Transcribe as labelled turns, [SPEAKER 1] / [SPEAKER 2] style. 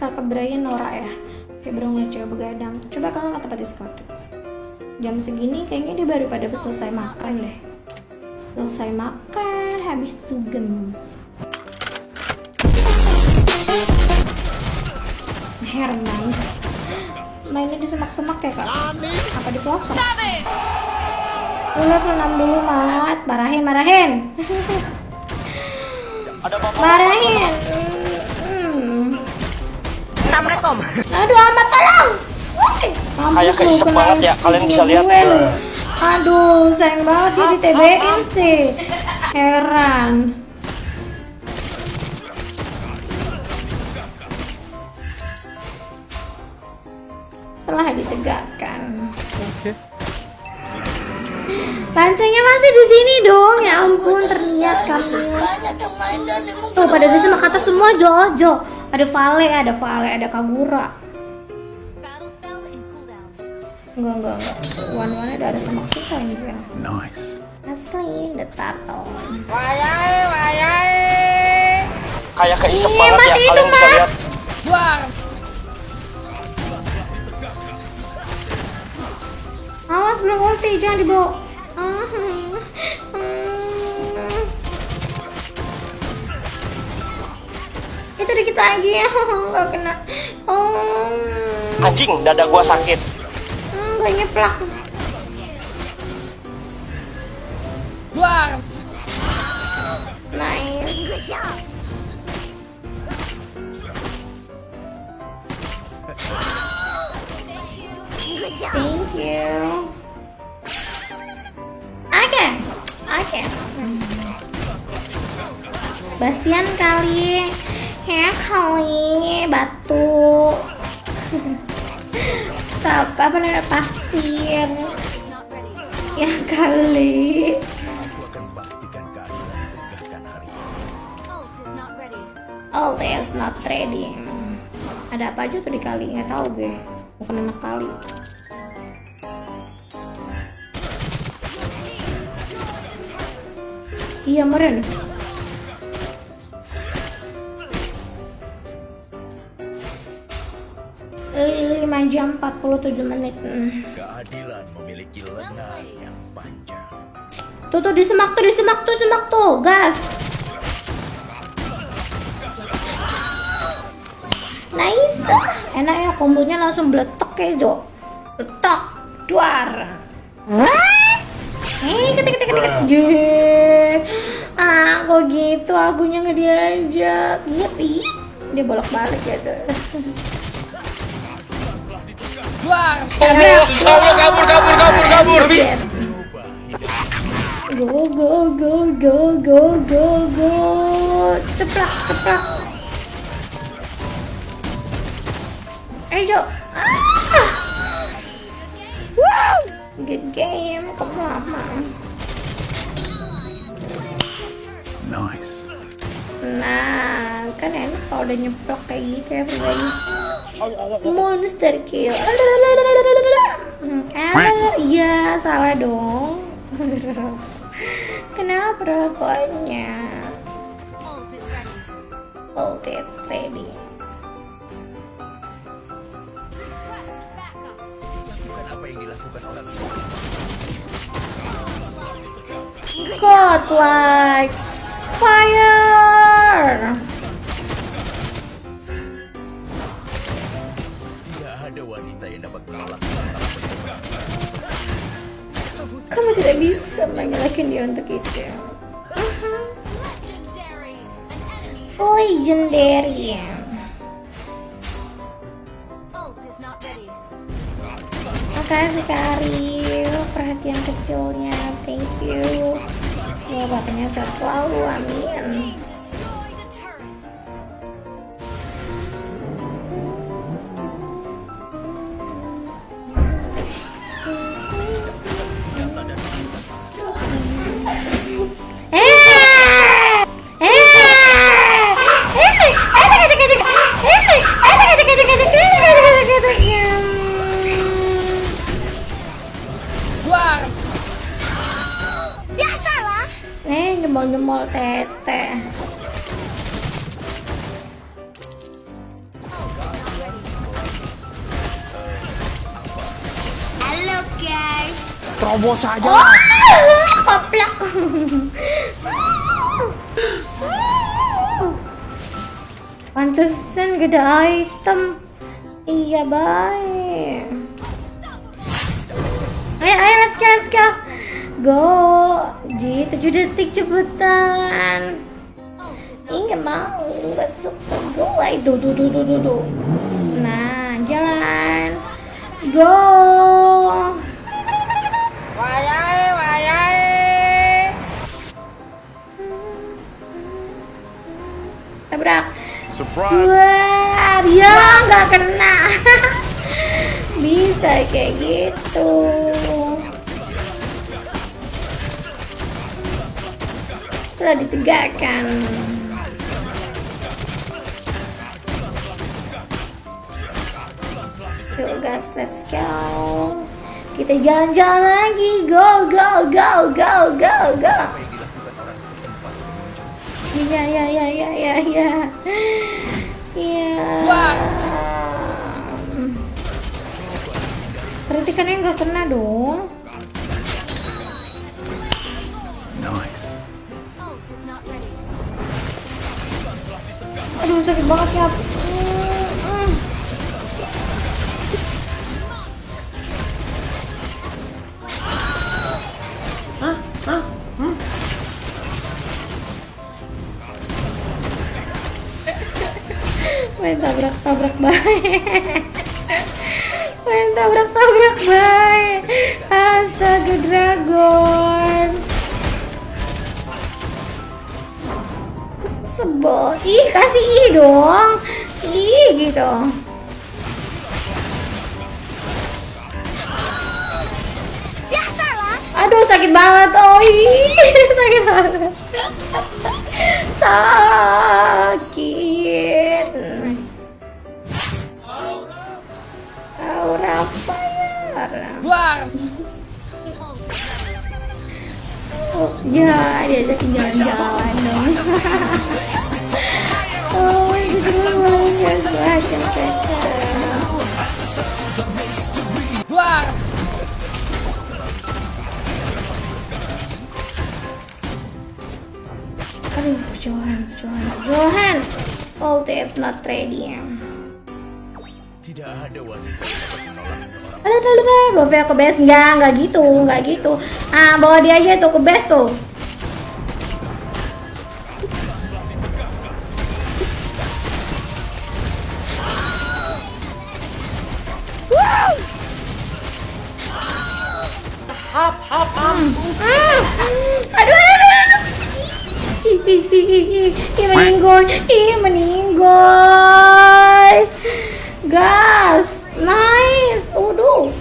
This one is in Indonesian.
[SPEAKER 1] kakak Brian Nora ya. Kayak beruang cewek begadang. Coba kakak ke tempat diskotik jam segini kayaknya dia baru pada selesai makan deh. Selesai makan habis dugem. Herman mainnya di semak-semak ya kak? Apa di pelosok lu level 6 dulu mat. Marahin marahin. Marahin.
[SPEAKER 2] Assalamualaikum.
[SPEAKER 1] aduh amat tolong
[SPEAKER 3] Kayak
[SPEAKER 1] kena
[SPEAKER 3] banget ya, kalian bisa lihat.
[SPEAKER 1] aduh sayang banget dia di TB-in sih heran telah ditegakkan Lancengnya masih di sini dong. Ya ampun, terlihat kamu. Tuh pada di sama kata semua Jojo. Ada Vale, ada Vale, ada Kagura. Enggak, enggak, enggak. One one ada ada semak suka ini kan.
[SPEAKER 4] Nice.
[SPEAKER 1] Asli, the turtle.
[SPEAKER 2] Wayai, wayai.
[SPEAKER 3] Kayak keisep
[SPEAKER 1] Iya,
[SPEAKER 3] banget ya.
[SPEAKER 1] itu,
[SPEAKER 3] Kalian bisa
[SPEAKER 1] Mat.
[SPEAKER 3] lihat.
[SPEAKER 2] Buang.
[SPEAKER 1] Awas belum ulti, jangan dibawa. Dikit lagi ya, nggak kena. Oh,
[SPEAKER 3] Anjing, dada gua sakit.
[SPEAKER 1] hmm, gue nyeplak.
[SPEAKER 2] Buang.
[SPEAKER 1] Nice. Thank you. Oke, oke. Basian kali, ya kali batu. Apa namanya pasir? Ya kali. All is not ready. Ada apa aja tuh di kali? Nggak tahu gue. Bukan anak kali. Iya meren. Jam 47 menit. Hmm.
[SPEAKER 4] Keadilan memiliki lengan yang panjang.
[SPEAKER 1] Tuh tuh di semak tuh di semak tuh semak tuh gas. Nice. Enak ya kombonya langsung beletok ya Jo. Beletok. Duar. Eh, ketik ketik ketik. Ye. Ah, kok gitu akunya nggak diajak. Iya, pi. Dia bolak-balik ya tuh.
[SPEAKER 2] Buang.
[SPEAKER 1] Kabur, kabur, kabur, kabur, kabur. Go, go, go, go, go, go, go. Ceplak, ceplak. Ayo, Jo. Ah! Wow. Good game. Kamu lama.
[SPEAKER 4] Nice.
[SPEAKER 1] Nah, kan enak kalau udah nyeplok kayak gitu ya, pribadi. Monster kill. Hmm, ah, iya, salah dong. Kenapa rokoknya? It's ready. Godlike fire.
[SPEAKER 4] Wanita yang dapat menolak
[SPEAKER 1] Kamu tidak bisa menyalahkan dia untuk itu. Legendary. Makasih Kak Ariel, perhatian kecilnya, thank you. Semoga bapaknya sehat selalu, amin.
[SPEAKER 4] Terobos saja.
[SPEAKER 1] Oh, koplak. Pantesan ada item. Iya baik. Ayo, ayo, let's go, let's go. Go, Ji, 7 detik cepetan. Ih, gak mau, gak suka gue itu, tuh, tuh, tuh, tuh. Nah, jalan. Go. Tabrak.
[SPEAKER 4] Surprise.
[SPEAKER 1] Wah, dia nggak kena. Bisa kayak gitu. Telah ditegakkan. Yuk guys, let's go. Kita jalan-jalan lagi. Go, go, go, go, go, go. Iya, iya, iya, iya, iya, iya. Iya.
[SPEAKER 2] Wah.
[SPEAKER 1] Kritikannya nggak kena dong.
[SPEAKER 4] Nice.
[SPEAKER 1] Aduh sakit banget ya. Tabrak-tabrak baik. Main tabrak-tabrak baik. Astaga dragon. Sebel. Ih, kasih ih dong. Ih, gitu. Aduh, sakit banget. Oh, ih, sakit banget. Sakit. Aura fire.
[SPEAKER 2] Dwarf.
[SPEAKER 1] Oh, ya, diajakin jalan-jalan dong. oh, itu luar biasa.
[SPEAKER 2] Dwarf.
[SPEAKER 1] Aduh, Johan, Johan, Johan. Ulti is not ready.
[SPEAKER 4] Tidak ada wanita
[SPEAKER 1] bawa Vea ke base Enggak, enggak gitu, enggak gitu Ah, bawa dia aja tuh ke base tuh Ih, meninggoy, ih, meninggoy Nice, Udu.